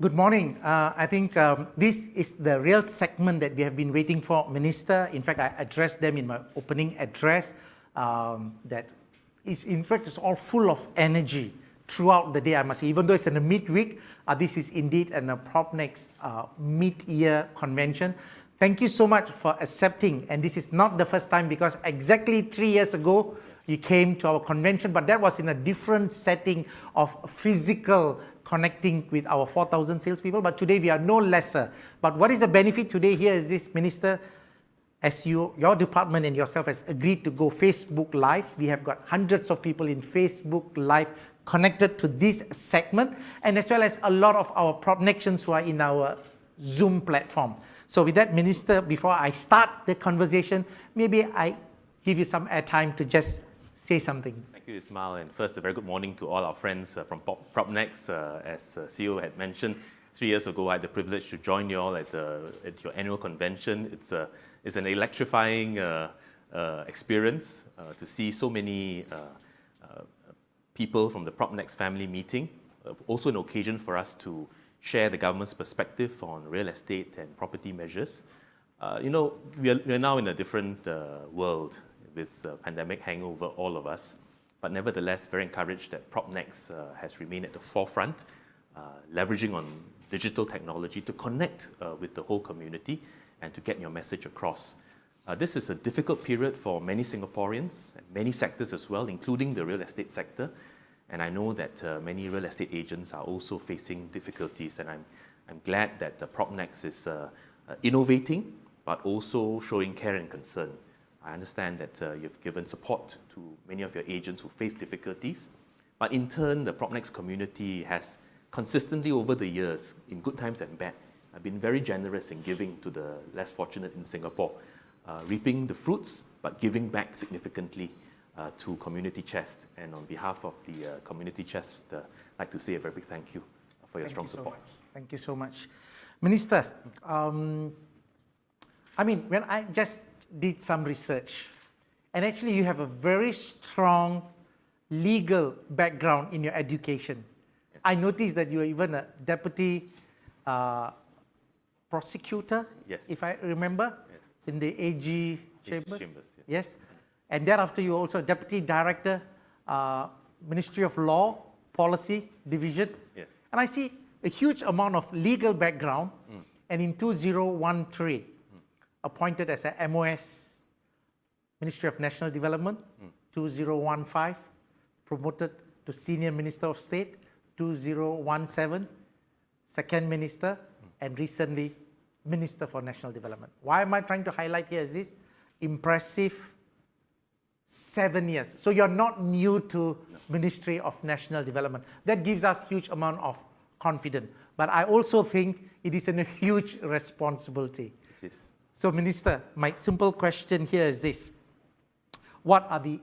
Good morning. Uh, I think um, this is the real segment that we have been waiting for, Minister. In fact, I addressed them in my opening address um, that is, in fact, it's all full of energy throughout the day, I must say. Even though it's in the midweek, uh, this is indeed an PropNex uh, mid-year convention. Thank you so much for accepting. And this is not the first time because exactly three years ago, you came to our convention, but that was in a different setting of physical connecting with our 4,000 salespeople, but today we are no lesser. But what is the benefit today here is this, Minister, as you, your department and yourself has agreed to go Facebook Live, we have got hundreds of people in Facebook Live connected to this segment, and as well as a lot of our connections who are in our Zoom platform. So with that, Minister, before I start the conversation, maybe I give you some airtime to just say something. Thank you, Ismail. And first, a very good morning to all our friends uh, from PropNex. Uh, as uh, CEO had mentioned, three years ago, I had the privilege to join you all at, at your annual convention. It's, a, it's an electrifying uh, uh, experience uh, to see so many people from the PropNex family meeting. also an occasion for us to share the government's perspective on real estate and property measures. you know, we are, we are now in a different world with the pandemic hangover all of us. But nevertheless, very encouraged that PropNex uh, has remained at the forefront, uh, leveraging on digital technology to connect uh, with the whole community and to get your message across. Uh, this is a difficult period for many Singaporeans, and many sectors as well, including the real estate sector. And I know that uh, many real estate agents are also facing difficulties, and I'm, I'm glad that uh, PropNex is uh, innovating, but also showing care and concern. I understand that uh, you've given support to many of your agents who face difficulties, but in turn, the PropNex community has consistently over the years, in good times and bad, have been very generous in giving to the less fortunate in Singapore, uh, reaping the fruits, but giving back significantly uh, to Community Chest. And on behalf of the uh, Community Chest, uh, I'd like to say a very big thank you for your thank strong you support. So thank you so much. Minister, um, I mean, when I just did some research. And actually you have a very strong legal background in your education. I noticed that you are even a deputy uh, prosecutor, yes. if I remember, yes. in the AG Chambers. Chambers yes. yes. And thereafter you are also deputy director, uh, Ministry of Law, Policy Division. Yes. And I see a huge amount of legal background. Mm. And in 2013, appointed as a MOS, Ministry of National Development, mm. 2015, promoted to Senior Minister of State, 2017, Second Minister, mm. and recently Minister for National Development. Why am I trying to highlight here is this? Impressive seven years. So you're not new to no. Ministry of National Development. That gives us huge amount of confidence. But I also think it is a huge responsibility. It is. So Minister, my simple question here is this. What are the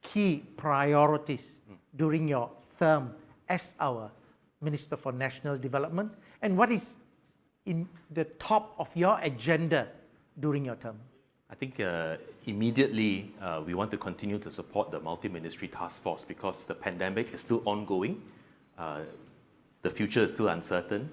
key priorities during your term as our Minister for National Development? And what is in the top of your agenda during your term? I think uh, immediately uh, we want to continue to support the multi-ministry task force because the pandemic is still ongoing. Uh, the future is still uncertain.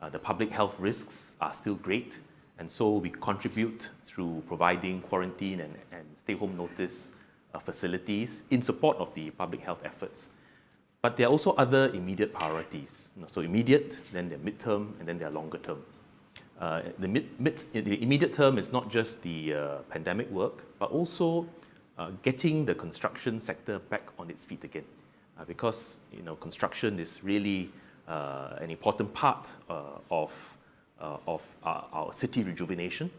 Uh, the public health risks are still great. And so we contribute through providing quarantine and, and stay-home notice uh, facilities in support of the public health efforts. But there are also other immediate priorities. So immediate, then their midterm, and then their longer term. Uh, the, mid, mid, the immediate term is not just the uh, pandemic work, but also uh, getting the construction sector back on its feet again. Uh, because you know, construction is really uh, an important part of uh, of our, our city rejuvenation.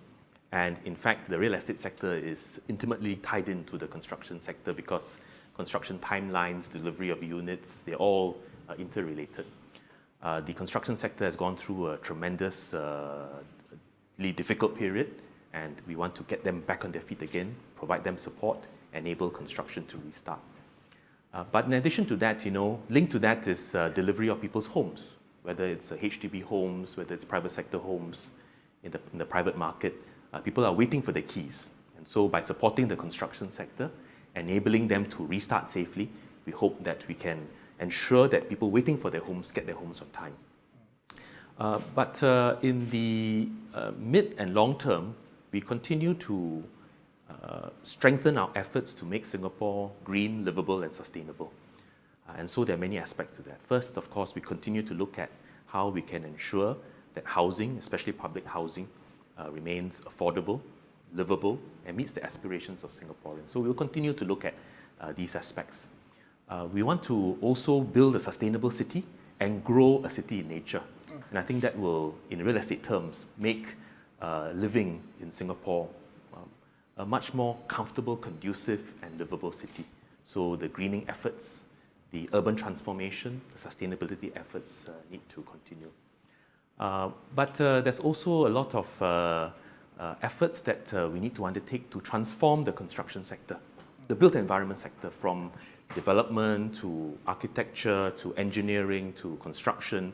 And in fact, the real estate sector is intimately tied into the construction sector because construction timelines, delivery of units, they're all uh, interrelated. Uh, the construction sector has gone through a tremendously uh, difficult period and we want to get them back on their feet again, provide them support, enable construction to restart. Uh, but in addition to that, you know, linked to that is uh, delivery of people's homes whether it's HDB homes, whether it's private sector homes in the, in the private market, uh, people are waiting for the keys. And so by supporting the construction sector, enabling them to restart safely, we hope that we can ensure that people waiting for their homes get their homes on time. Uh, but uh, in the uh, mid and long term, we continue to uh, strengthen our efforts to make Singapore green, livable, and sustainable. Uh, and so there are many aspects to that. First, of course, we continue to look at how we can ensure that housing, especially public housing, uh, remains affordable, livable, and meets the aspirations of Singaporeans. So we'll continue to look at these aspects. we want to also build a sustainable city and grow a city in nature. And I think that will, in real estate terms, make uh, living in Singapore um, a much more comfortable, conducive, and livable city. So the greening efforts, the urban transformation, the sustainability efforts uh, need to continue. Uh, but uh, there's also a lot of uh, uh, efforts that we need to undertake to transform the construction sector, the built environment sector from development to architecture to engineering to construction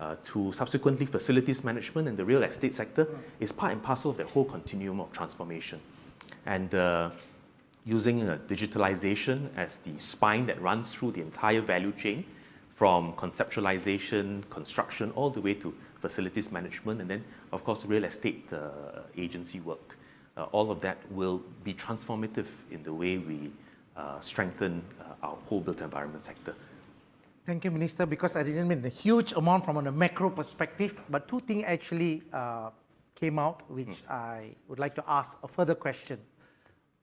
uh, to subsequently facilities management and the real estate sector is part and parcel of the whole continuum of transformation. And uh, using uh, digitalization as the spine that runs through the entire value chain from conceptualization, construction, all the way to facilities management, and then, of course, real estate uh, agency work. Uh, all of that will be transformative in the way we uh, strengthen our whole built environment sector. Thank you, Minister, because I didn't mean a huge amount from a macro perspective, but two things actually uh, came out, which hmm. I would like to ask a further question.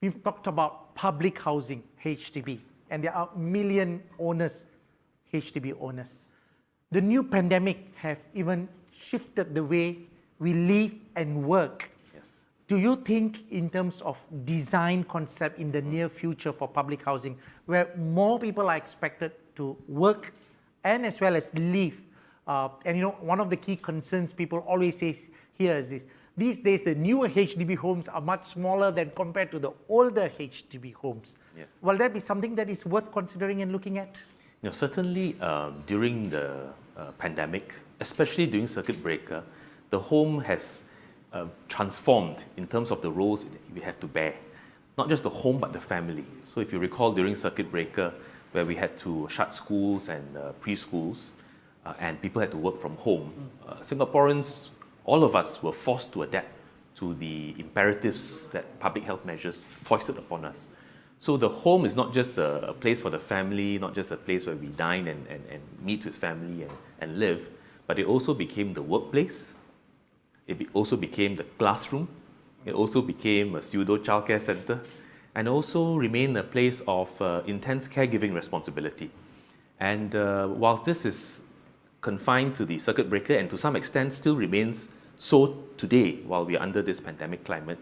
We've talked about public housing, HDB, and there are million owners, HDB owners. The new pandemic have even shifted the way we live and work. Yes. Do you think in terms of design concept in the near future for public housing, where more people are expected to work and as well as live. Uh, and you know, one of the key concerns people always say here is this, these days the newer HDB homes are much smaller than compared to the older HDB homes. Yes. Will that be something that is worth considering and looking at? You know, certainly um, during the uh, pandemic, especially during circuit breaker, the home has uh, transformed in terms of the roles we have to bear. Not just the home, but the family. So if you recall during circuit breaker, where we had to shut schools and uh, preschools, uh, and people had to work from home. Uh, Singaporeans, all of us, were forced to adapt to the imperatives that public health measures foisted upon us. So the home is not just a, a place for the family, not just a place where we dine and, and, and meet with family and, and live, but it also became the workplace. It be, also became the classroom. It also became a pseudo childcare center and also remain a place of uh, intense caregiving responsibility. And uh, whilst this is confined to the circuit breaker and to some extent still remains so today while we are under this pandemic climate,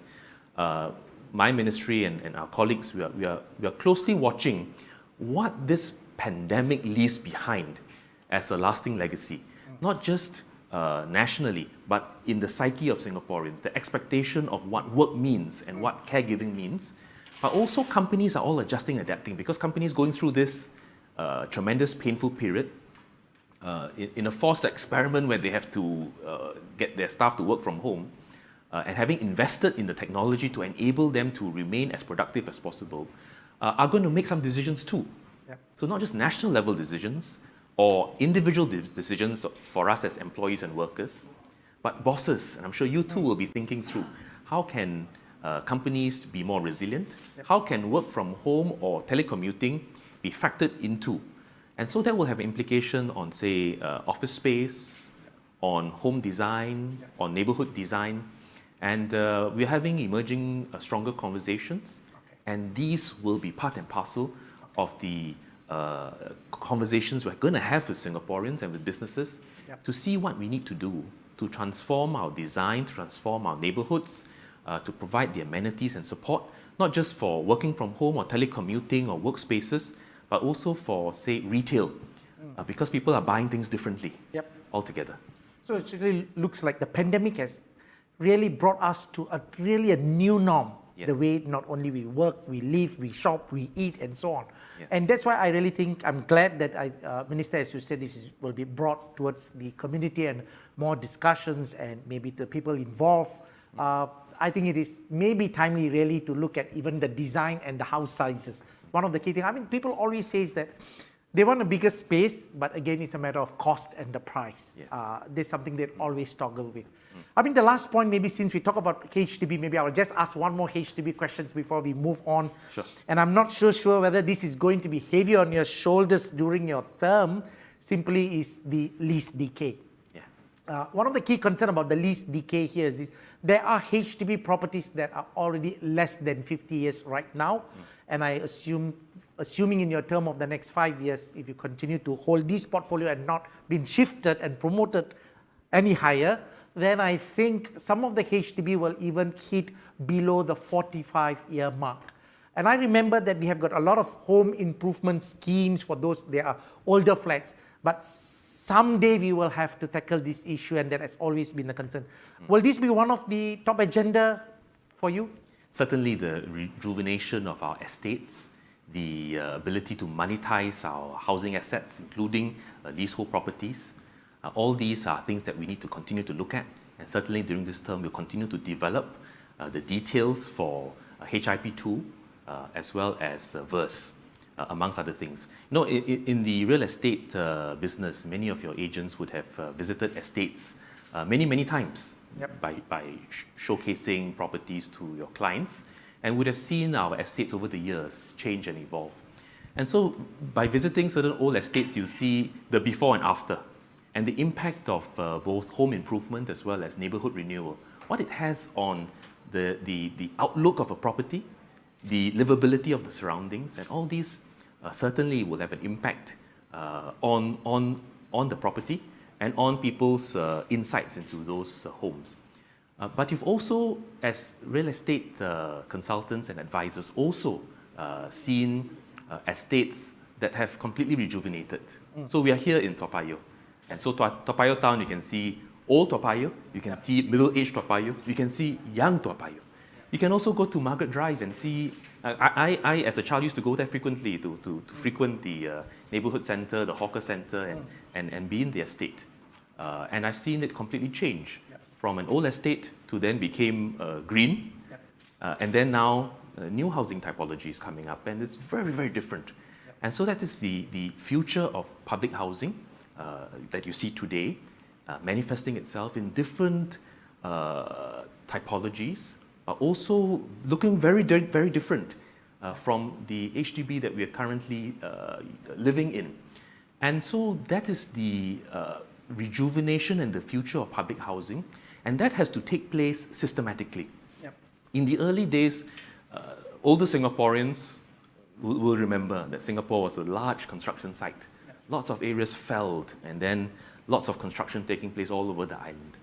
uh, my ministry and, and our colleagues, we are, we, are, we are closely watching what this pandemic leaves behind as a lasting legacy, not just uh, nationally, but in the psyche of Singaporeans, the expectation of what work means and what caregiving means, but also companies are all adjusting, adapting because companies going through this uh, tremendous painful period uh, in, in, a forced experiment where they have to uh, get their staff to work from home uh, and having invested in the technology to enable them to remain as productive as possible uh, are going to make some decisions too. Yep. So not just national level decisions or individual decisions for us as employees and workers, but bosses, and I'm sure you too will be thinking through how can uh, companies be more resilient? Yep. How can work from home or telecommuting be factored into? And so that will have implication on, say, uh, office space, on home design, yep. on neighborhood design. And uh, we're having emerging uh, stronger conversations. Okay. And these will be part and parcel okay. of the uh, conversations we're going to have with Singaporeans and with businesses yep. to see what we need to do to transform our design, transform our neighborhoods, uh, to provide the amenities and support, not just for working from home or telecommuting or workspaces, but also for, say, retail, mm. uh, because people are buying things differently yep. altogether. So it really looks like the pandemic has really brought us to a really a new norm. Yes. The way not only we work, we live, we shop, we eat, and so on. Yes. And that's why I really think I'm glad that I, uh, Minister, as you said, this is, will be brought towards the community and more discussions and maybe the people involved. Mm. Uh, I think it is maybe timely really to look at even the design and the house sizes. One of the key things, I mean, people always say that they want a bigger space, but again, it's a matter of cost and the price. Yeah. Uh, there's something they always struggle with. I mean, the last point, maybe since we talk about HDB, maybe I'll just ask one more HDB questions before we move on. Sure. And I'm not so sure whether this is going to be heavy on your shoulders during your term, simply is the lease decay. Uh, one of the key concerns about the lease decay here is, is there are HDB properties that are already less than 50 years right now. And I assume, assuming in your term of the next five years, if you continue to hold this portfolio and not been shifted and promoted any higher, then I think some of the HDB will even hit below the 45 year mark. And I remember that we have got a lot of home improvement schemes for those, they are older flats, but someday we will have to tackle this issue and that has always been a concern. Will this be one of the top agenda for you? Certainly the rejuvenation of our estates, the uh, ability to monetize our housing assets, including uh, leasehold properties, uh, all these are things that we need to continue to look at. And certainly during this term, we'll continue to develop uh, the details for uh, HIP2 uh, as well as uh, VERS, uh, amongst other things. You know, in, in the real estate uh, business, many of your agents would have uh, visited estates uh, many, many times Yep. by, by sh- showcasing properties to your clients and would have seen our estates over the years change and evolve. And so by visiting certain old estates, you see the before and after and the impact of uh, both home improvement as well as neighborhood renewal, what it has on the, the, the outlook of a property, the livability of the surroundings, and all these certainly will have an impact uh, on, on, on the property and on people's uh, insights into those uh, homes. Uh, but you've also, as real estate uh, consultants and advisors, also uh, seen uh, estates that have completely rejuvenated. So we are here in Toa Payoh. And so Toa town, you can see old Toa Payoh, you can see middle-aged Toa Payoh, you can see young Toa Payoh. You can also go to Margaret Drive and see, uh, I, I, I, as a child used to go there frequently to, to, to frequent the uh, neighborhood center, the hawker center, and, and, and be in the estate. Uh, and I've seen it completely change from an old estate to then became uh, green. Uh, and then now uh, new housing typology is coming up and it's very, very different. And so that is the, the future of public housing uh, that you see today, uh, manifesting itself in different uh, typologies, but also looking very, very different uh, from the HDB that we are currently uh, living in. And so that is the uh, rejuvenation and the future of public housing, and that has to take place systematically. Yep. In the early days, uh, older Singaporeans will, will remember that Singapore was a large construction site. Lots of areas felled, and then lots of construction taking place all over the island.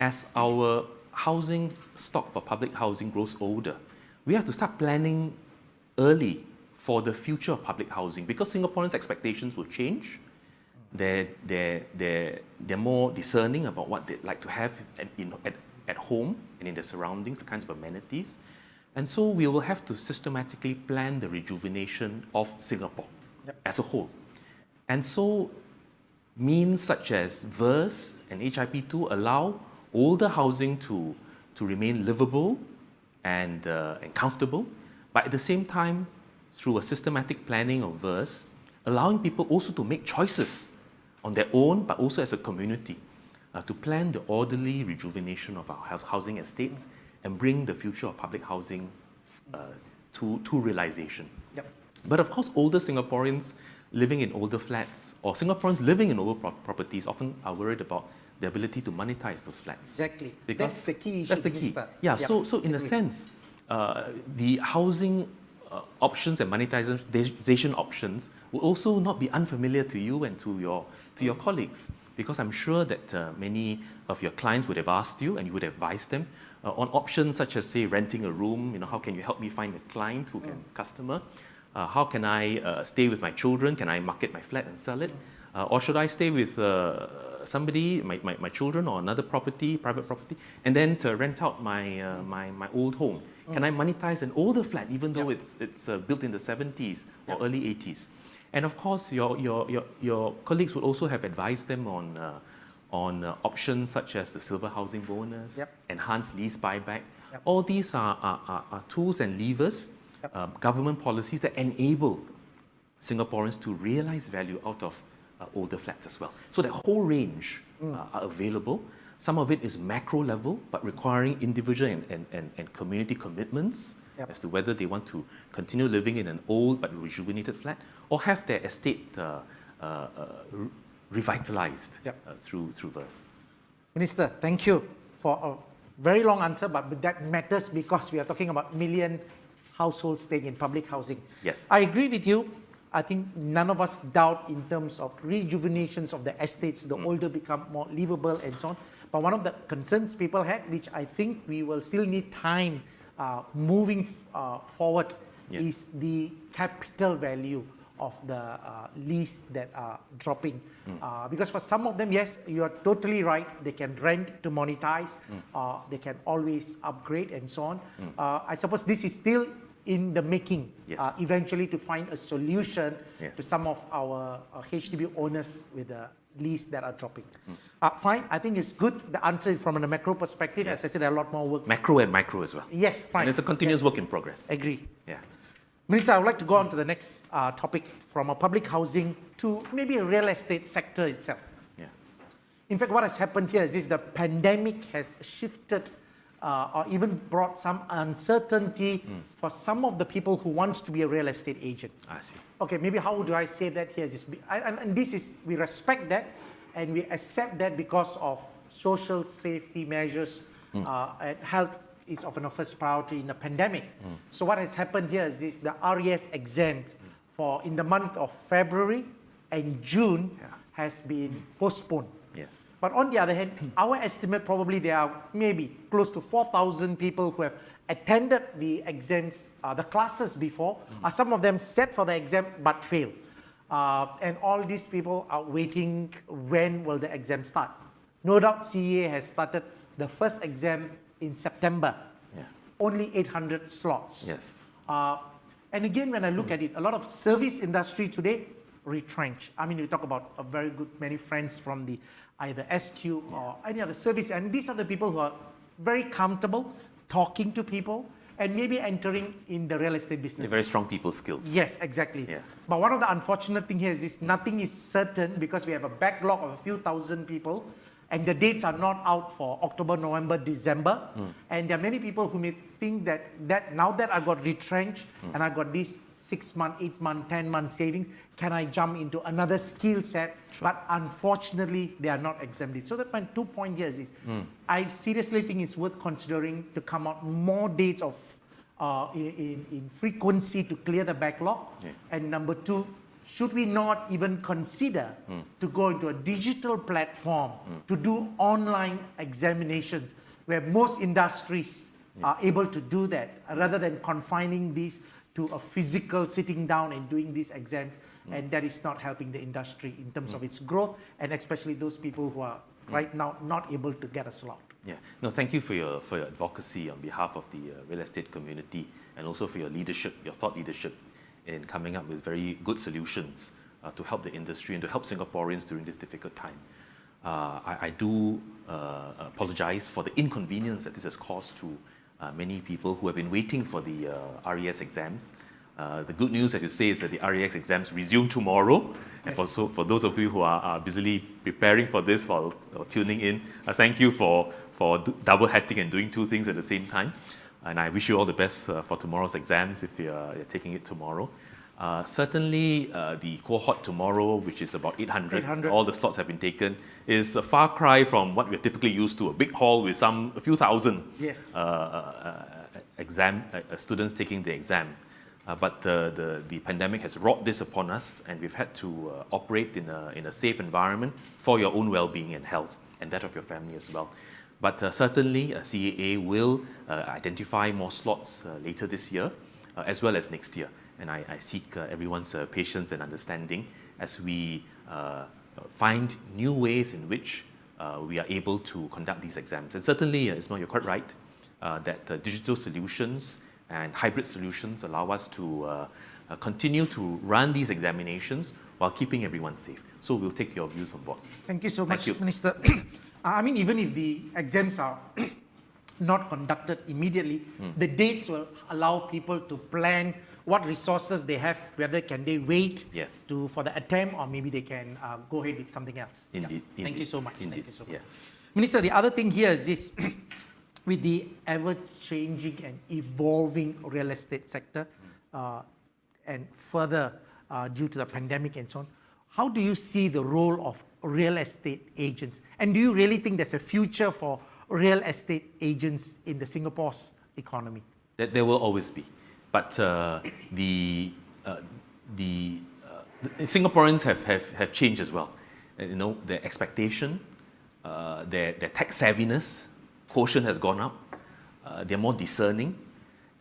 As our housing stock for public housing grows older, we have to start planning early for the future of public housing because Singaporeans' expectations will change. They're, they're, they're, they're more discerning about what they'd like to have at, in, at, at home and in their surroundings, the kinds of amenities. And so we will have to systematically plan the rejuvenation of Singapore Yep. as a whole. And so means such as VERS and HIP2 allow older housing to, to remain livable and, uh, and comfortable, but at the same time, through a systematic planning of VERS, allowing people also to make choices on their own, but also as a community, uh, to plan the orderly rejuvenation of our housing estates and bring the future of public housing uh, to, to realization. Yep. But of course, older Singaporeans living in older flats or Singaporeans living in older pro- properties often are worried about the ability to monetize those flats. Exactly. Because That's the key issue. That's the key. Minister. Yeah, Yep. so, so in a sense, uh, the housing uh, options and monetization options will also not be unfamiliar to you and to your, to your colleagues. Because I'm sure that uh, many of your clients would have asked you and you would have advised them uh, on options such as, say, renting a room. You know, how can you help me find a client who can customer? Uh, how can I uh, stay with my children? Can I market my flat and sell it? Uh, or should I stay with uh, somebody, my, my, my children, or another property, private property, and then to rent out my, uh, my, my old home? Can I monetize an older flat, even though it's, it's uh, built in the 70s or early 80s? And of course, your, your, your, your colleagues would also have advised them on, uh, on uh, options such as the silver housing bonus, Yep. enhanced lease buyback. Yep. All these are, are, are, are tools and levers, Yep. uh, government policies that enable Singaporeans to realize value out of older flats as well. So that whole range uh, are available. Some of it is macro level, but requiring individual and, and, and, and community commitments Yep. as to whether they want to continue living in an old but rejuvenated flat or have their estate uh, uh, uh, re- revitalized Yep. uh, through, through VERS. Minister, thank you for a very long answer, but that matters because we are talking about million households staying in public housing. Yes. I agree with you. I think none of us doubt in terms of rejuvenations of the estates, the older become more livable and so on. But one of the concerns people had, which I think we will still need time uh, moving uh, forward, Yes. is the capital value of the uh, lease that are dropping. Uh, because for some of them, yes, you are totally right. They can rent to monetize, uh, they can always upgrade and so on. Uh, I suppose this is still in the making, Yes. uh, eventually to find a solution Yes. to some of our uh, HDB owners with the lease that are dropping. Uh, fine, I think it's good. The answer is from a macro perspective. As I said, a lot more work. Macro and micro as well. Yes, fine. And it's a continuous work in progress. Agree. Yeah. Minister, I would like to go on to the next uh, topic from a public housing to maybe a real estate sector itself. Yeah. In fact, what has happened here is this, the pandemic has shifted uh, or even brought some uncertainty for some of the people who want to be a real estate agent. I see. Okay, maybe how do I say that here? Is this, and, and this is, we respect that and we accept that because of social safety measures uh, and health is often a first priority in a pandemic. So what has happened here is this, the RES exams for in the month of February and June Yeah. has been postponed. Yes. But on the other hand, our estimate probably there are maybe close to 4,000 people who have attended the exams, uh, the classes before. Uh, some of them sat for the exam but failed. Uh, and all these people are waiting when will the exam start. No doubt CEA has started the first exam in September. Yeah. Only 800 slots. Yes. Uh, and again, when I look at it, a lot of service industry today retrench. I mean, you talk about a very good many friends from the either SQ or any other service, and these are the people who are very comfortable talking to people and maybe entering in the real estate They're business. very strong people skills. Yes, exactly. Yeah. But one of the unfortunate thing here is this, nothing is certain because we have a backlog of a few thousand people and the dates are not out for October, November, December. Hmm. And there are many people who may think that, that now that I got retrenched Hmm. and I got this six month, eight month, 10 month savings, can I jump into another skill set? But unfortunately, they are not exempted. So that my two point here is Hmm. I seriously think it's worth considering to come out more dates of uh, in, in, frequency to clear the backlog. Yeah. And number two, should we not even consider to go into a digital platform to do online examinations where most industries are able to do that rather than confining these to a physical sitting down and doing these exams and that is not helping the industry in terms of its growth and especially those people who are right now not able to get a slot. Yeah. No, thank you for your, for your advocacy on behalf of the uh, real estate community and also for your leadership, your thought leadership in coming up with very good solutions uh, to help the industry and to help Singaporeans during this difficult time. Uh, I, I do uh, apologize for the inconvenience that this has caused to many people who have been waiting for the uh, RES exams. Uh, the good news, as you say, is that the RES exams resume tomorrow. And for, so, for those of you who are, are busily preparing for this or, or tuning in, uh, thank you for, for double hatting and doing two things at the same time. And I wish you all the best uh, for tomorrow's exams if you're, you're taking it tomorrow. Uh, certainly, uh, the cohort tomorrow, which is about 800, 800. all the slots have been taken, is a far cry from what we're typically used to a big hall with some a few thousand Yes. uh, uh, uh, exam students taking the exam. But the, the, the pandemic has wrought this upon us, and we've had to uh, operate in a, in a safe environment for your own well being and health, and that of your family as well. But uh, certainly, uh, CEA will uh, identify more slots uh, later this year, uh, as well as next year. And I, I seek uh, everyone's uh, patience and understanding as we uh, find new ways in which uh, we are able to conduct these exams. And certainly, uh, Ismail, you're quite right uh, that uh, digital solutions and hybrid solutions allow us to uh, uh, continue to run these examinations while keeping everyone safe. So we'll take your views on board. Thank you so Thank much, you. Minister. I mean, even if the exams are not conducted immediately, Hmm. the dates will allow people to plan what resources they have, whether can they wait Yes. to for the attempt or maybe they can uh, go ahead with something else. Yeah. Indeed, Thank you so much. Thank you so much. yeah. Minister, the other thing here is this, with the ever-changing and evolving real estate sector, uh, and further uh, due to the pandemic and so on, how do you see the role of real estate agents? And do you really think there's a future for real estate agents in the Singapore's economy? That there will always be, but uh, the uh, the, uh, Singaporeans have, have, have changed as well. You know, their expectation, their their tech savviness, quotient has gone up. They're more discerning,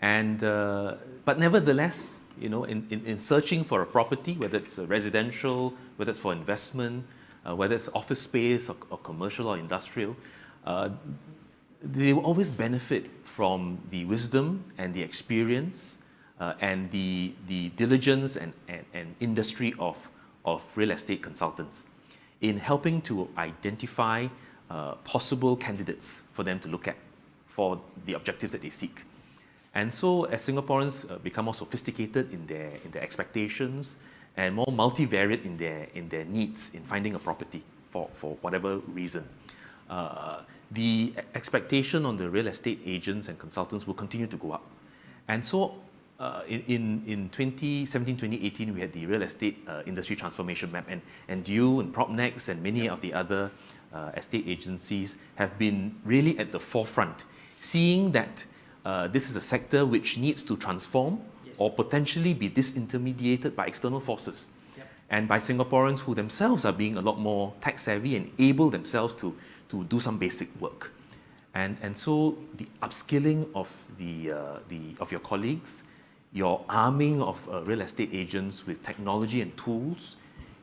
and but nevertheless, you know, in, in, in searching for a property, whether it's residential, whether it's for investment, uh, whether it's office space or, or commercial or industrial, uh, they will always benefit from the wisdom and the experience uh, and the, the diligence and, and, and industry of, of real estate consultants in helping to identify uh, possible candidates for them to look at for the objectives that they seek. And so as Singaporeans uh, become more sophisticated in their, in their expectations and more multivariate in their, in their needs in finding a property for, for whatever reason, uh, the expectation on the real estate agents and consultants will continue to go up. And so uh, in, in, in 2017, 2018, we had the real estate uh, industry transformation map and, and you and PropNex and many of the other uh, estate agencies have been really at the forefront, seeing that uh, this is a sector which needs to transform Yes. or potentially be disintermediated by external forces Yep. and by Singaporeans who themselves are being a lot more tech savvy and able themselves to, to do some basic work. And, and so the upskilling of, the, uh, the, of your colleagues, your arming of uh, real estate agents with technology and tools,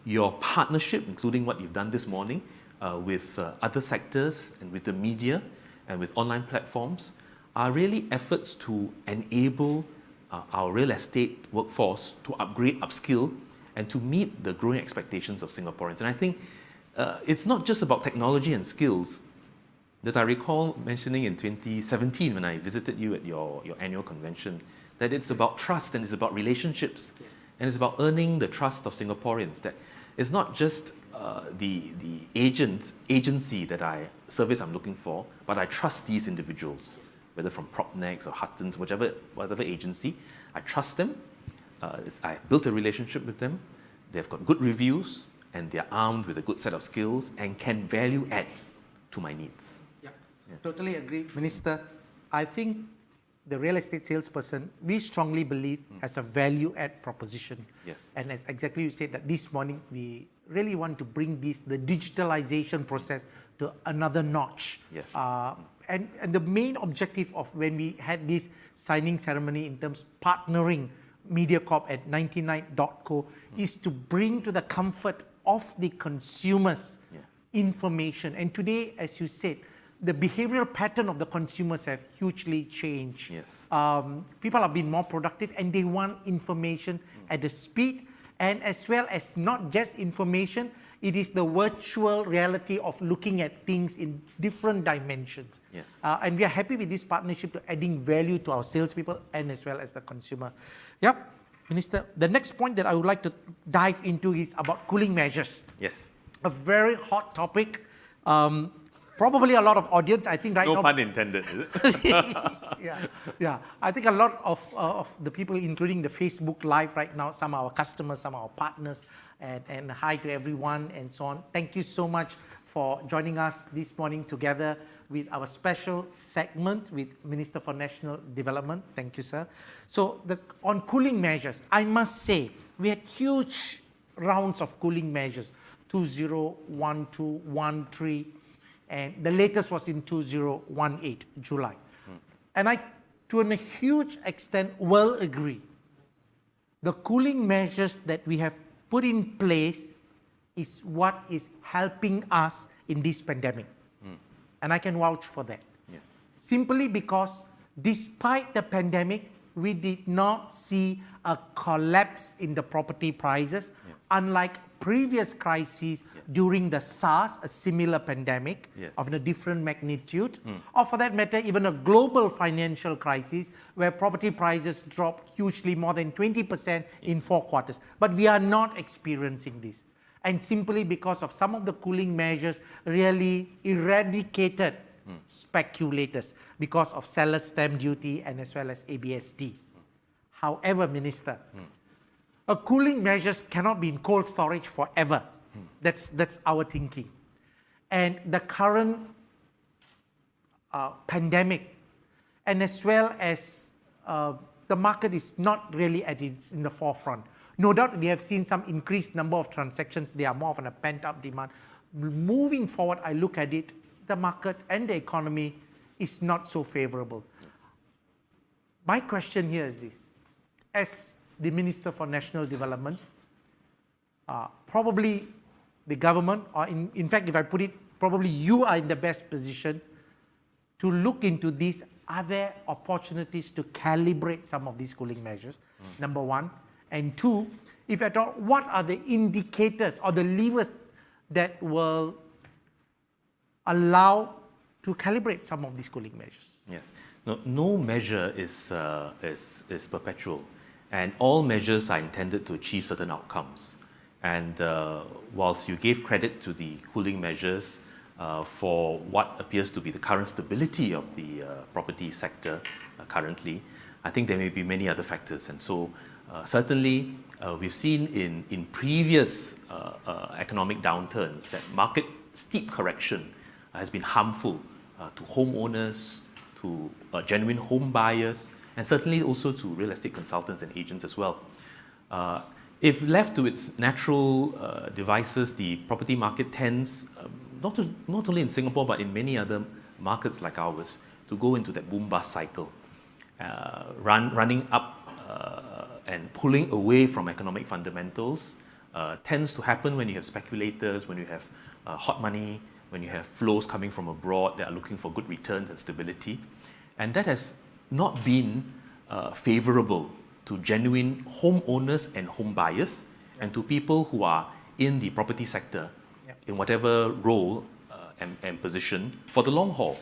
your partnership, including what you've done this morning uh, with uh, other sectors and with the media and with online platforms, are really efforts to enable uh, our real estate workforce to upgrade, upskill, and to meet the growing expectations of Singaporeans. And I think uh, it's not just about technology and skills. That I recall mentioning in 2017 when I visited you at your, your annual convention, that it's about trust and it's about relationships. Yes. And it's about earning the trust of Singaporeans. That it's not just uh, the, the agent, agency that I, service I'm looking for, but I trust these individuals, whether from Propnex or Huttons, whichever, whatever agency. I trust them. Uh, I built a relationship with them. They've got good reviews and they're armed with a good set of skills and can value add to my needs. Yeah, totally agree. Minister, I think the real estate salesperson, we strongly believe has a value add proposition. Yes. And as exactly you said that this morning, we really want to bring this, the digitalization process to another notch. Yes. Uh, and, and the main objective of when we had this signing ceremony in terms partnering MediaCorp at 99.co is to bring to the comfort of the consumers Yeah. information. And today, as you said, the behavioral pattern of the consumers have hugely changed. Yes. Um, people have been more productive and they want information at the speed and as well as not just information, it is the virtual reality of looking at things in different dimensions. Yes. Uh, and we are happy with this partnership to adding value to our salespeople and as well as the consumer. Yep, Minister, the next point that I would like to dive into is about cooling measures Yes. a very hot topic. Um, probably a lot of audience, I think right No now. No pun intended, is it? yeah, yeah. I think a lot of, uh, of the people, including the Facebook Live right now, some of our customers, some of our partners, and, and hi to everyone and so on. Thank you so much for joining us this morning together with our special segment with Minister for National Development. Thank you, sir. So the, on cooling measures, I must say, we had huge rounds of cooling measures, 2012, 13, and the latest was in 2018, July. And I, to a huge extent, will agree. The cooling measures that we have put in place is what is helping us in this pandemic. And I can vouch for that. yes. Simply because despite the pandemic, we did not see a collapse in the property prices, Yes. unlike previous crises during the SARS, a similar pandemic Yes. of a different magnitude, hmm. or for that matter, even a global financial crisis where property prices dropped hugely more than 20% in four quarters. But we are not experiencing this. And simply because of some of the cooling measures really eradicated speculators because of seller stamp duty and as well as ABSD. However, Minister, a cooling measures cannot be in cold storage forever. That's, that's our thinking. And the current uh, pandemic and as well as uh, the market is not really at its in the forefront. No doubt we have seen some increased number of transactions. They are more of a pent-up demand. Moving forward, I look at it, the market and the economy is not so favorable. My question here is this. As the Minister for National Development, uh, probably the government, or in, in fact, if I put it, probably you are in the best position to look into these. Are there opportunities to calibrate some of these cooling measures? Number one. And two, if at all, what are the indicators or the levers that will allow to calibrate some of these cooling measures? Yes. No, no measure is, uh, is, is perpetual, and all measures are intended to achieve certain outcomes. And uh, whilst you gave credit to the cooling measures uh, for what appears to be the current stability of the uh, property sector uh, currently, I think there may be many other factors. And so, uh, certainly, we've seen in, in previous economic downturns that market steep correction has been harmful to homeowners, to uh, genuine home buyers, and certainly also to real estate consultants and agents as well. Uh, if left to its natural uh, devices, the property market tends, um, not, to, not only in Singapore, but in many other markets like ours, to go into that boom-bust cycle, uh, run, running up uh, and pulling away from economic fundamentals uh, tends to happen when you have speculators, when you have hot money, when you have flows coming from abroad that are looking for good returns and stability. And that has not been uh, favorable to genuine homeowners and home buyers and to people who are in the property sector in whatever role uh, and, and, position for the long haul.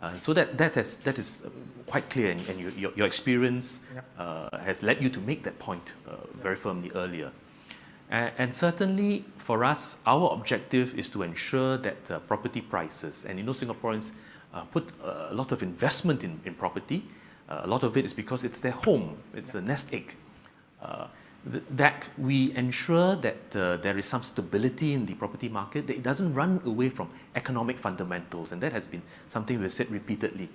Uh, so that, that, has, that is quite clear and, and your, your, experience uh, has led you to make that point uh, very firmly earlier. And certainly for us, our objective is to ensure that uh, property prices, and you know Singaporeans uh, put a lot of investment in, in property. Uh, a lot of it is because it's their home, it's a nest egg. Uh, th that we ensure that uh, there is some stability in the property market, that it doesn't run away from economic fundamentals, and that has been something we've said repeatedly.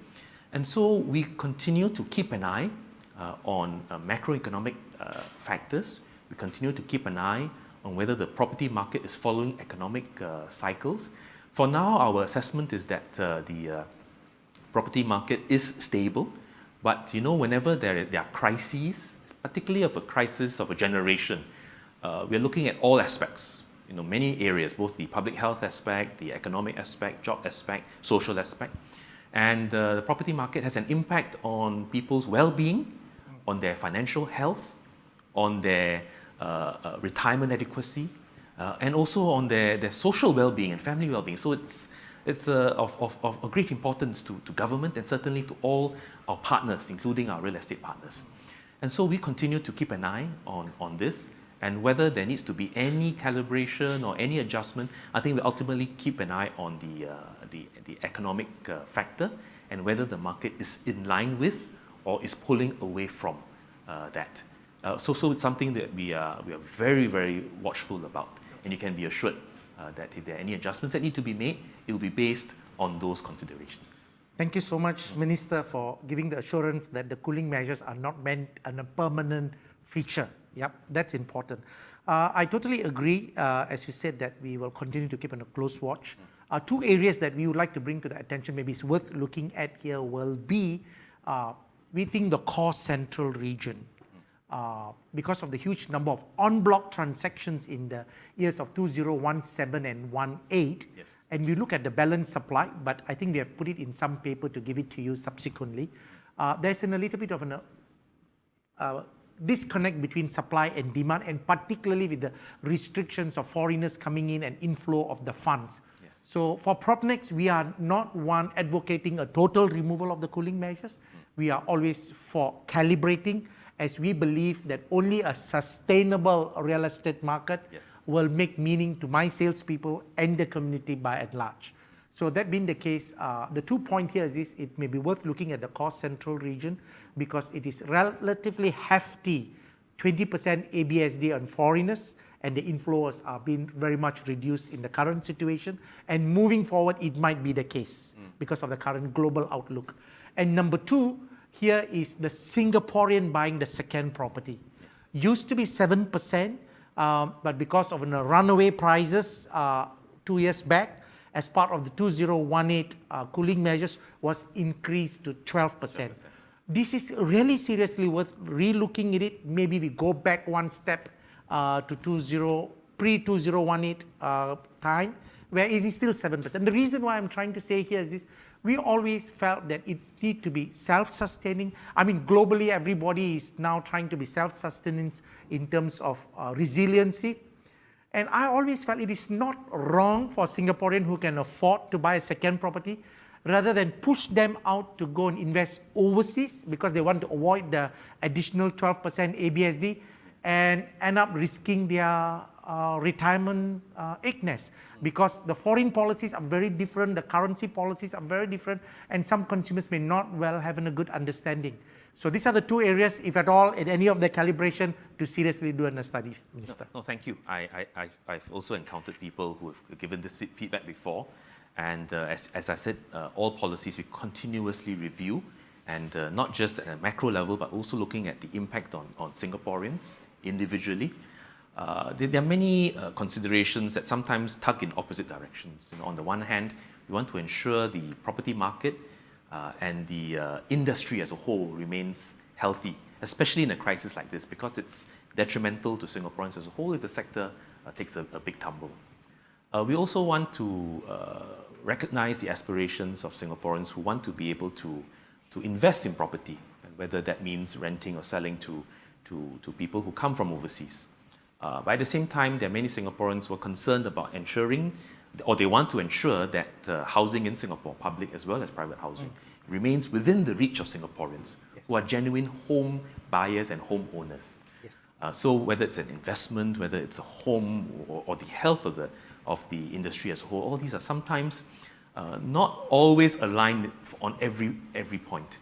And so we continue to keep an eye uh, on macroeconomic factors, we continue to keep an eye on whether the property market is following economic uh, cycles. For now, our assessment is that uh, the uh, property market is stable, but you know, whenever there, there are crises, particularly of a crisis of a generation, uh, we're looking at all aspects, you know, many areas, both the public health aspect, the economic aspect, job aspect, social aspect. And uh, the property market has an impact on people's well-being, on their financial health, on their retirement adequacy, uh, and also on their, their social well-being and family well-being. So it's, it's of, of, of great importance to, to government and certainly to all our partners, including our real estate partners. And so we continue to keep an eye on, on this and whether there needs to be any calibration or any adjustment, I think we ultimately keep an eye on the, uh, the, the, economic uh, factor and whether the market is in line with or is pulling away from uh, that. Uh, so, so it's something that we are, we are very, very watchful about. And you can be assured uh, that if there are any adjustments that need to be made, it will be based on those considerations. Thank you so much, Minister, for giving the assurance that the cooling measures are not meant a permanent feature. Yep, that's important. Uh, I totally agree, uh, as you said, that we will continue to keep on a close watch. Uh, two areas that we would like to bring to the attention, maybe it's worth looking at here, will be, uh, we think the core central region uh, because of the huge number of en-bloc transactions in the years of 2017 and 18. Yes. And we look at the balance supply, but I think we have put it in some paper to give it to you subsequently. Uh, there's in a little bit of an, uh, uh, disconnect between supply and demand, and particularly with the restrictions of foreigners coming in and inflow of the funds. Yes. So for Propnex, we are not one advocating a total removal of the cooling measures. Mm. We are always for calibrating as we believe that only a sustainable real estate market yes. will make meaning to my salespeople and the community by and large. So that being the case, uh, the two point here is this, it may be worth looking at the core central region because it is relatively hefty, 20% ABSD on foreigners and the inflows are being very much reduced in the current situation and moving forward it might be the case mm. because of the current global outlook. And number two, here is the Singaporean buying the second property. Used to be 7%, um, but because of the runaway prices uh, two years back, as part of the 2018 uh, cooling measures was increased to 12%. 12%. This is really seriously worth relooking at it. Maybe we go back one step uh, to 20, pre-2018 uh, time, where it is still 7%. The reason why I'm trying to say here is this, we always felt that it need to be self-sustaining. I mean, globally, everybody is now trying to be self-sustaining in terms of uh, resiliency. And I always felt it is not wrong for Singaporean who can afford to buy a second property rather than push them out to go and invest overseas because they want to avoid the additional 12% ABSD and end up risking their uh, retirement uh, because the foreign policies are very different, the currency policies are very different, and some consumers may not well have a good understanding. So these are the two areas, if at all, in any of the calibration, to seriously do a study, Minister. No, no thank you. I, I, I've also encountered people who have given this feedback before. And uh, as, as I said, uh, all policies we continuously review, and uh, not just at a macro level, but also looking at the impact on, on Singaporeans individually. Uh, there, there, are many uh, considerations that sometimes tug in opposite directions. You know, on the one hand, we want to ensure the property market uh, and the uh, industry as a whole remains healthy, especially in a crisis like this, because it's detrimental to Singaporeans as a whole if the sector uh, takes a, a, big tumble. Uh, we also want to recognize the aspirations of Singaporeans who want to be able to, to invest in property, and whether that means renting or selling to, to, to people who come from overseas. Uh, but at the same time, there are many Singaporeans who are concerned about ensuring or they want to ensure that uh, housing in Singapore, public as well as private housing, mm. remains within the reach of Singaporeans yes. who are genuine home buyers and home owners. Yes. Uh, so whether it's an investment, whether it's a home or, or, the health of the, of the industry as a whole, all these are sometimes uh, not always aligned on every, every point.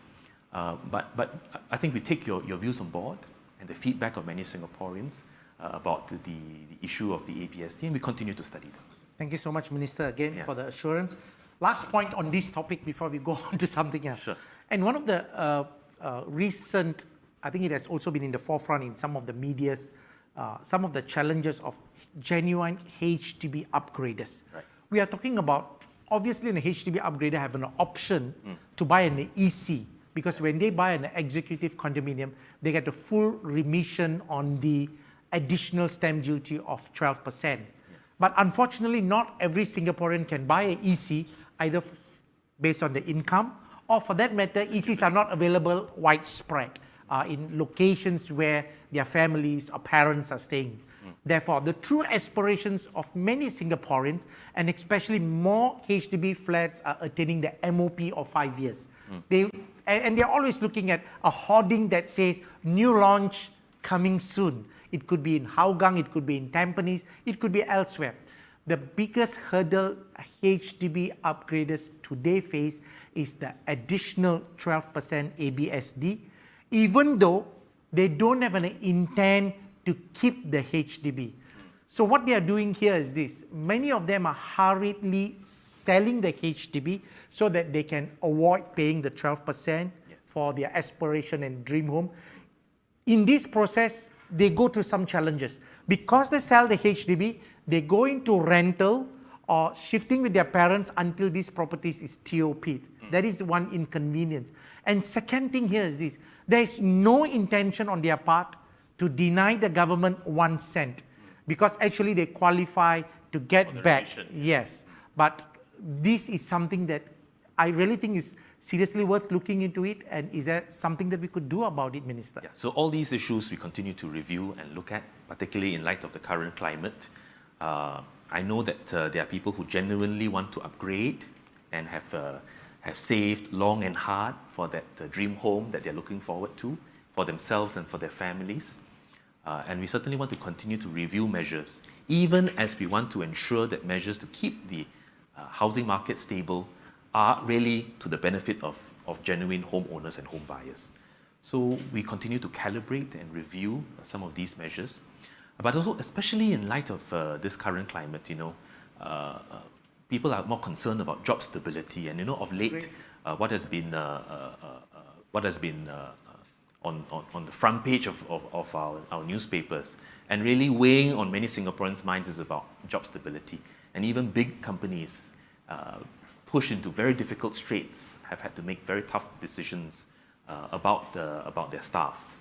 Uh, but, but I think we take your, your views on board and the feedback of many Singaporeans about the, the issue of the ABSD and we continue to study them. Thank you so much, Minister, again, yeah. for the assurance. Last point on this topic before we go on to something else. Sure. And one of the uh, uh, recent, I think it has also been in the forefront in some of the medias, uh, some of the challenges of genuine HDB upgraders. Right. We are talking about, obviously an HDB upgrader have an option mm. to buy an EC because when they buy an executive condominium, they get a full remission on the additional stamp duty of 12%. But unfortunately, not every Singaporean can buy an EC either based on the income or for that matter, ECs are not available widespread uh, in locations where their families or parents are staying. Mm. Therefore, the true aspirations of many Singaporeans and especially more HDB flats are attaining the MOP of five years. Mm. They, and they're always looking at a hoarding that says new launch coming soon. It could be in Hougang, it could be in Tampines, it could be elsewhere. The biggest hurdle HDB upgraders today face is the additional 12% ABSD, even though they don't have an intent to keep the HDB. So what they are doing here is this. Many of them are hurriedly selling the HDB so that they can avoid paying the 12% yes. for their aspiration and dream home. In this process, they go through some challenges. Because they sell the HDB, they go into rental or shifting with their parents until these properties is TOP'd. Mm. That is one inconvenience. And second thing here is this, there is no intention on their part to deny the government one cent because actually they qualify to get back. Yes, but this is something that I really think is seriously worth looking into it? And is there something that we could do about it, Minister? Yeah, so all these issues we continue to review and look at, particularly in light of the current climate. Uh, I know that uh, there are people who genuinely want to upgrade and have, uh, have saved long and hard for that uh, dream home that they're looking forward to for themselves and for their families. Uh, and we certainly want to continue to review measures, even as we want to ensure that measures to keep the uh, housing market stable are really to the benefit of, of genuine homeowners and home buyers. So we continue to calibrate and review some of these measures, but also especially in light of uh, this current climate, you know, uh, uh, people are more concerned about job stability, and you know, of late, uh, what has been what has been on, on, on, the front page of, of, of our, our, newspapers and really weighing on many Singaporeans' minds is about job stability. And even big companies uh, pushed into very difficult straits have had to make very tough decisions uh, about, the, about their staff.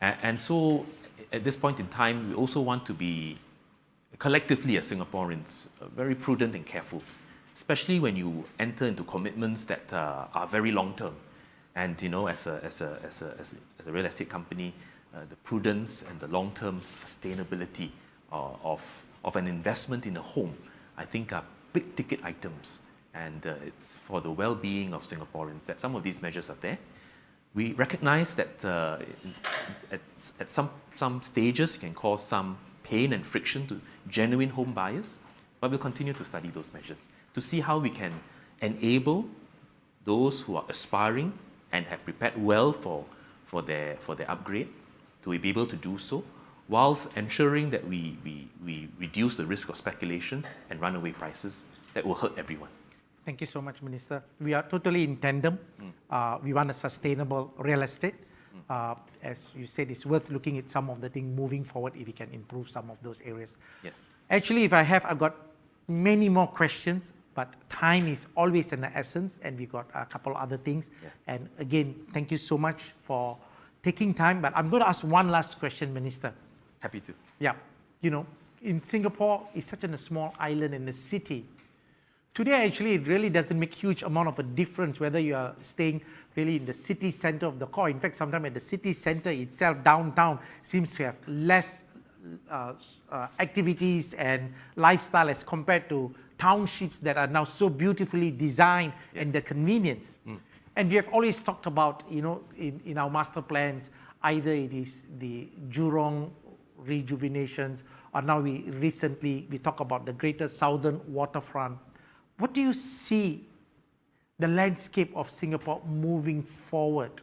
And, and so at this point in time, we also want to be collectively as Singaporeans uh, very prudent and careful, especially when you enter into commitments that uh, are very long term. And you know, as a, as a, as a, as a, as a real estate company, uh, the prudence and the long-term sustainability uh, of, of an investment in a home, I think are big ticket items. And uh, it's for the well-being of Singaporeans that some of these measures are there. We recognize that uh, it's, it's, at, some, some stages it can cause some pain and friction to genuine home buyers, but we'll continue to study those measures to see how we can enable those who are aspiring and have prepared well for, for, their, for their upgrade to be able to do so, whilst ensuring that we, we, we reduce the risk of speculation and runaway prices that will hurt everyone. Thank you so much, Minister. We are totally in tandem. Mm. Uh, we want a sustainable real estate. Mm. Uh, as you said, it's worth looking at some of the things moving forward if we can improve some of those areas. Yes. Actually, if I have, I've got many more questions, but time is always an essence and we've got a couple other things. Yeah. And again, thank you so much for taking time, but I'm going to ask one last question, Minister. Happy to. Yeah, you know, in Singapore, it's such a small island in the city. Today, actually, it really doesn't make huge amount of a difference whether you are staying really in the city center of the core. In fact, sometimes at the city center itself, downtown, seems to have less uh, uh, activities and lifestyle as compared to townships that are now so beautifully designed yes. and the convenience. Mm. And we have always talked about, you know, in, in our master plans, either it is the Jurong rejuvenations, or now we recently, we talk about the greater southern waterfront. What do you see the landscape of Singapore moving forward?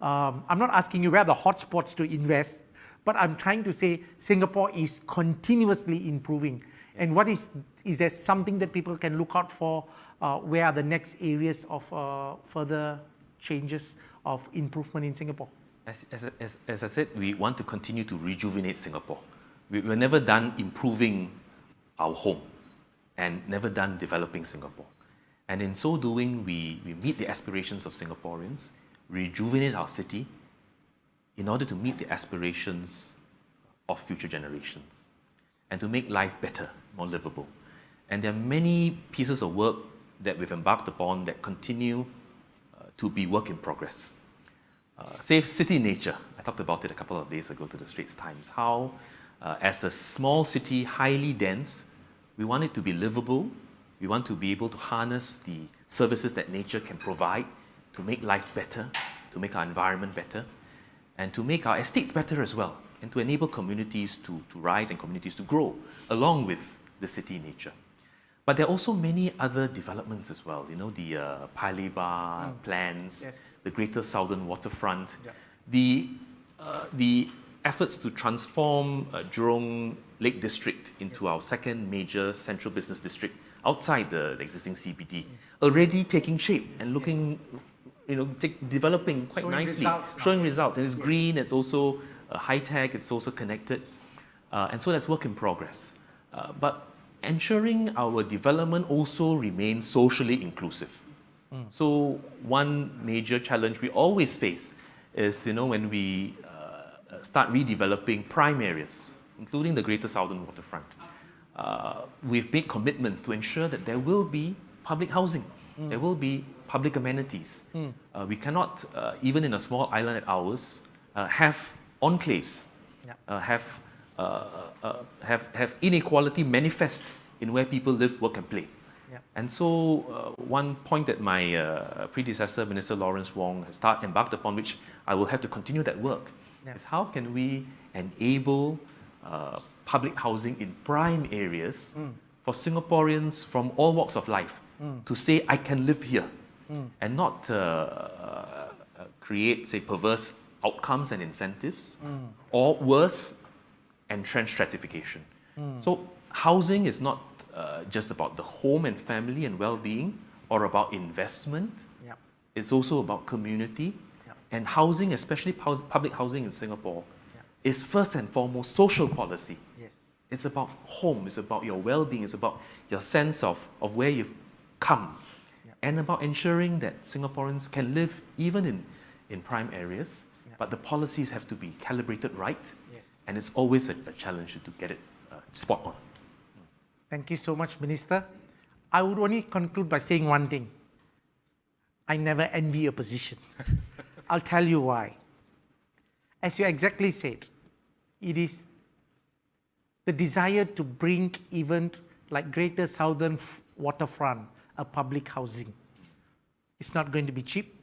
Um, I'm not asking you where the hotspots to invest, but I'm trying to say Singapore is continuously improving. And what is, is there something that people can look out for? Uh, where are the next areas of uh, further changes of improvement in Singapore? As, as, as, as I said, we want to continue to rejuvenate Singapore. We, we're never done improving our home and never done developing Singapore. And in so doing, we, we meet the aspirations of Singaporeans, rejuvenate our city in order to meet the aspirations of future generations and to make life better, more livable. And there are many pieces of work that we've embarked upon that continue uh, to be work in progress. Uh, Safe City Nature, I talked about it a couple of days ago to the Straits Times, how uh, as a small city, highly dense, we want it to be livable, we want to be able to harness the services that nature can provide to make life better, to make our environment better, and to make our estates better as well and to enable communities to, to rise and communities to grow along with the city nature. But there are also many other developments as well, you know, the uh, Paya mm. plans, yes. the Greater Southern Waterfront, yeah. the, uh, the efforts to transform uh, Jurong Lake District into yes. our second major central business district outside the, the existing CBD, already taking shape and looking, yes. you know, take, developing quite showing nicely, results showing results. And it's green, it's also uh, high tech, it's also connected. Uh, and so that's work in progress. Uh, but ensuring our development also remains socially inclusive. Mm. So one major challenge we always face is, you know, when we uh, start redeveloping prime areas, including the Greater Southern Waterfront, uh, we've made commitments to ensure that there will be public housing, mm. there will be public amenities. Uh, we cannot, uh, even in a small island at ours, uh, have enclaves, Yeah. uh, have, uh, uh, have, have inequality manifest in where people live, work, and play. Yeah. And so, uh, one point that my uh, predecessor, Minister Lawrence Wong, has start, embarked upon, which I will have to continue that work, Yeah. is how can we enable uh, public housing in prime areas for Singaporeans from all walks of life to say, I can live here, and not uh, uh, create, say, perverse outcomes and incentives, or worse, entrenched stratification. So housing is not uh, just about the home and family and well-being, or about investment. Yeah. It's also about community. Yeah. And housing, especially public housing in Singapore. Is first and foremost social policy. Yes. It's about home, it's about your well-being, it's about your sense of, of where you've come, Yeah. and about ensuring that Singaporeans can live even in, in prime areas, Yeah. but the policies have to be calibrated right, Yes. and it's always a, a challenge to get it uh, spot on. Thank you so much, Minister. I would only conclude by saying one thing. I never envy your position. I'll tell you why. As you exactly said, it is the desire to bring even like Greater Southern Waterfront a public housing. It's not going to be cheap.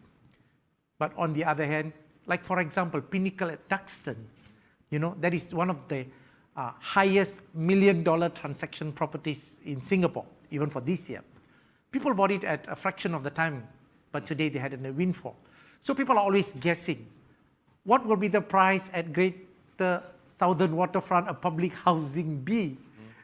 But on the other hand, like for example, Pinnacle at Duxton, you know, that is one of the uh, highest million dollar transaction properties in Singapore, even for this year. People bought it at a fraction of the time, but today they had a windfall. So people are always guessing, what will be the price at Greater Southern Waterfront, a public housing be?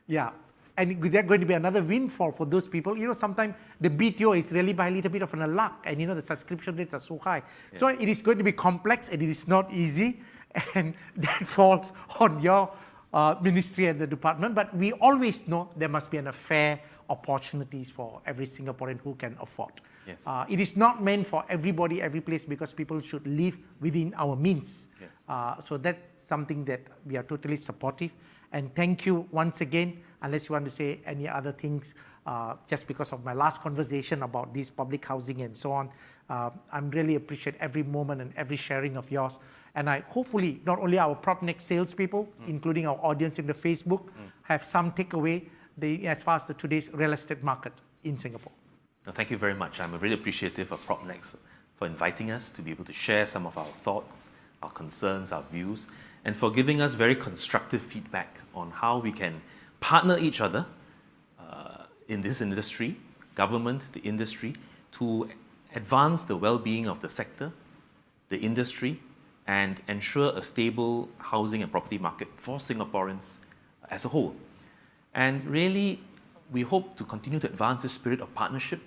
Yeah. And there's going to be another windfall for those people. You know, sometimes the BTO is really by a little bit of an luck, and you know, the subscription rates are so high. So it is going to be complex and it is not easy, and that falls on your uh, ministry and the department. But we always know there must be an fair opportunities for every Singaporean who can afford. Yes. Uh, it is not meant for everybody, every place, because people should live within our means. Yes. Uh, so that's something that we are totally supportive. And thank you once again, unless you want to say any other things, uh, just because of my last conversation about this public housing and so on. Uh, I'm really appreciate every moment and every sharing of yours. And I hopefully, not only our PropNex salespeople, including our audience in the Facebook, have some takeaway the, as far as the today's real estate market in Singapore. No, thank you very much. I'm really appreciative of PropNex for inviting us to be able to share some of our thoughts, our concerns, our views, and for giving us very constructive feedback on how we can partner each other uh, in this industry, government, the industry, to advance the well-being of the sector, the industry, and ensure a stable housing and property market for Singaporeans as a whole. And really, we hope to continue to advance this spirit of partnership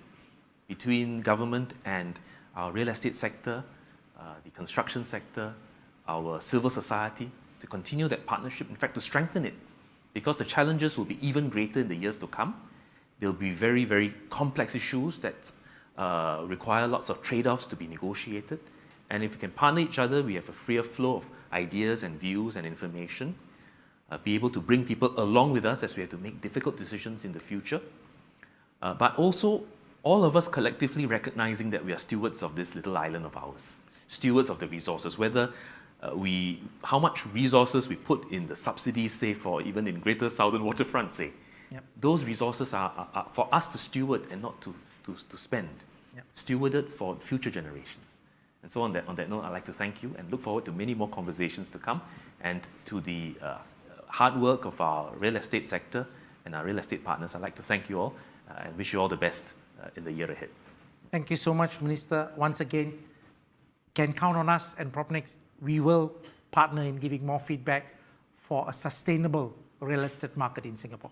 between government and our real estate sector, uh, the construction sector, our civil society, to continue that partnership, in fact, to strengthen it, because the challenges will be even greater in the years to come. There'll be very, very complex issues that uh, require lots of trade-offs to be negotiated. And if we can partner each other, we have a freer flow of ideas and views and information, uh, be able to bring people along with us as we have to make difficult decisions in the future. Uh, but also, all of us collectively recognizing that we are stewards of this little island of ours, stewards of the resources, whether uh, we, how much resources we put in the subsidies, say, for even in Greater Southern Waterfront, say, Yep. those resources are, are, are for us to steward and not to, to, to spend, Yep. stewarded for future generations. And so on that, on that note, I'd like to thank you and look forward to many more conversations to come and to the uh, hard work of our real estate sector and our real estate partners. I'd like to thank you all uh, and wish you all the best uh, in the year ahead. Thank you so much, Minister. Once again, can count on us and PropNex. We will partner in giving more feedback for a sustainable real estate market in Singapore.